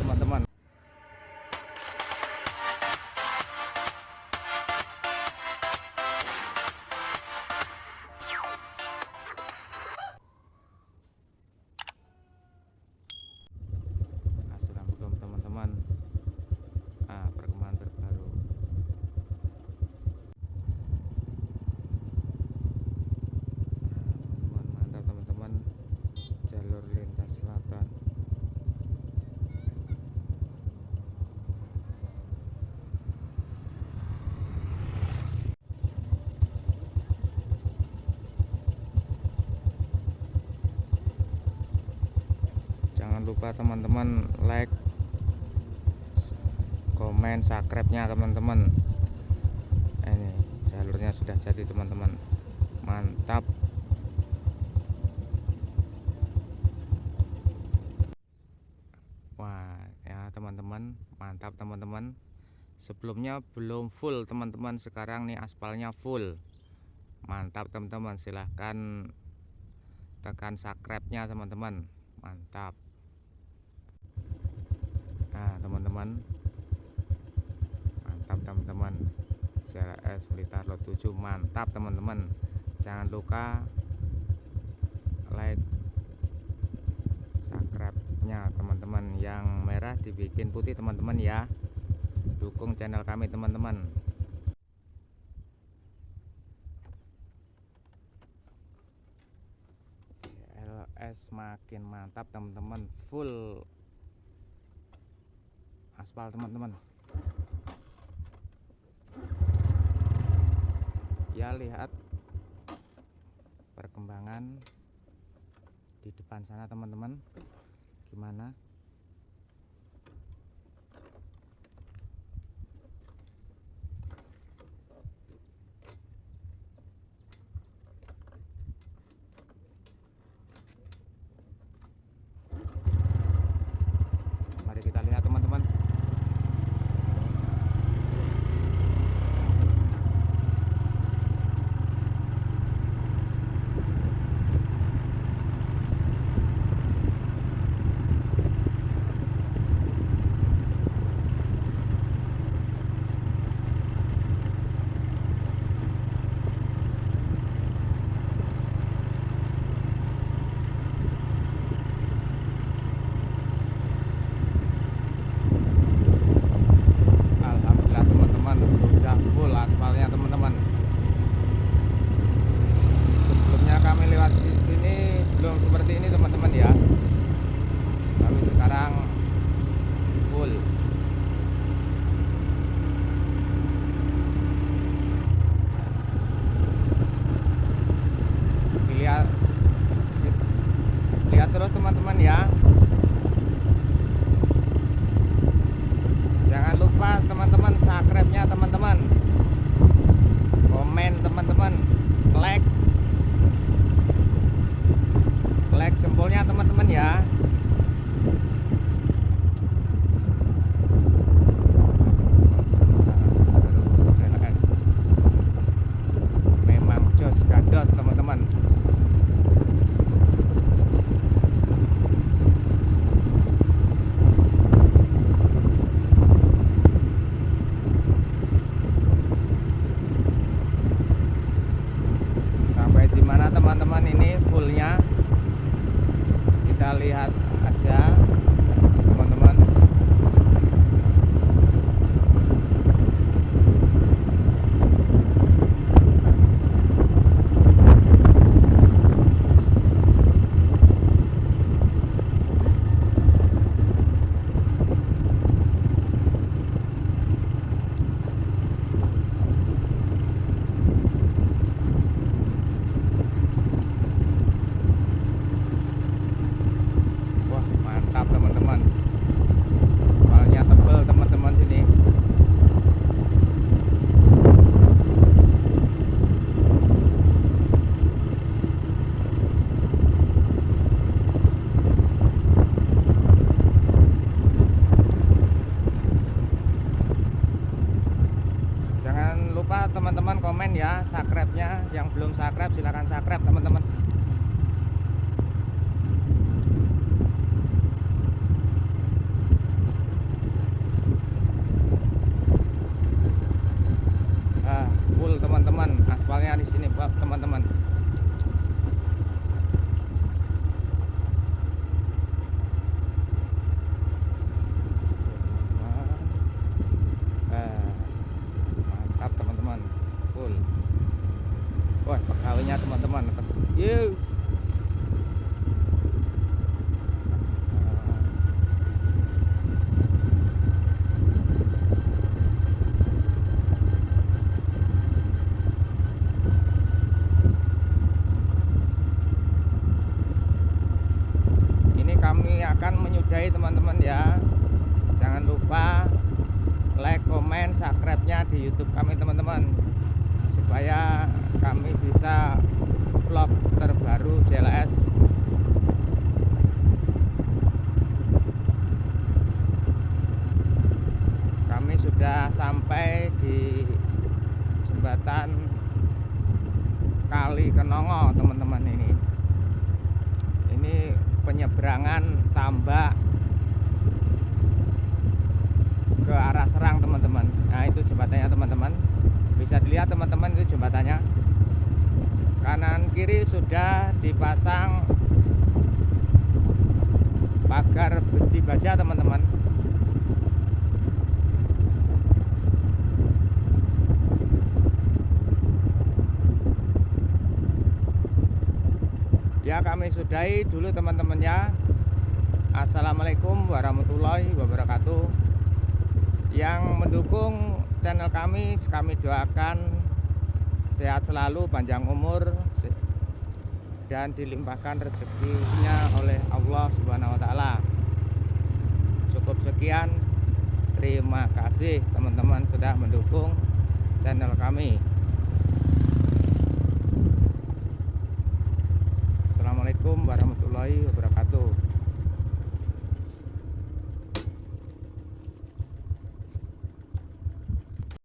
teman-teman. Assalamualaikum teman-teman ah, perkembangan terbaru Ah, teman-teman mantap teman-teman jalur lintas selatan jangan lupa teman-teman like komen subscribe nya teman-teman. Ini jalurnya sudah jadi teman-teman. Mantap. Wah ya teman-teman. Mantap teman-teman. Sebelumnya belum full teman-teman. Sekarang nih aspalnya full. Mantap teman-teman. Silahkan tekan subscribe nya teman-teman. Mantap nah teman-teman. Mantap teman-teman. CLS Blitar Lot 7 mantap teman-teman. Jangan lupa like subscribe nya teman-teman. Yang merah dibikin putih teman-teman ya. Dukung channel kami teman-teman. CLS makin mantap teman-teman. Full aspal teman-teman. Ya lihat perkembangan di depan sana teman-teman. Gimana komen ya subscribe-nya. Yang belum subscribe silahkan subscribe teman-teman di sini Pak teman-teman Nah, mantap teman-teman full wah pegawainya teman-teman yuk ini kami menyudahi teman-teman ya. Jangan lupa like, komen, subscribe-nya di YouTube kami teman-teman. Supaya kami bisa vlog terbaru JLS kami sudah sampai di jembatan Kali Kenongo teman-teman ini ini penyeberangan tambak ke arah Serang teman-teman. Nah itu jembatannya teman-teman. Bisa dilihat teman-teman itu jembatannya. Kanan kiri sudah dipasang pagar besi baja teman-teman ya kami sudahi dulu teman-teman ya Assalamualaikum warahmatullahi wabarakatuh yang mendukung channel kami kami doakan sehat selalu panjang umur dan dilimpahkan rezekinya oleh Allah Subhanahu wa taala. Cukup sekian. Terima kasih teman-teman sudah mendukung channel kami. Assalamualaikum warahmatullahi wabarakatuh.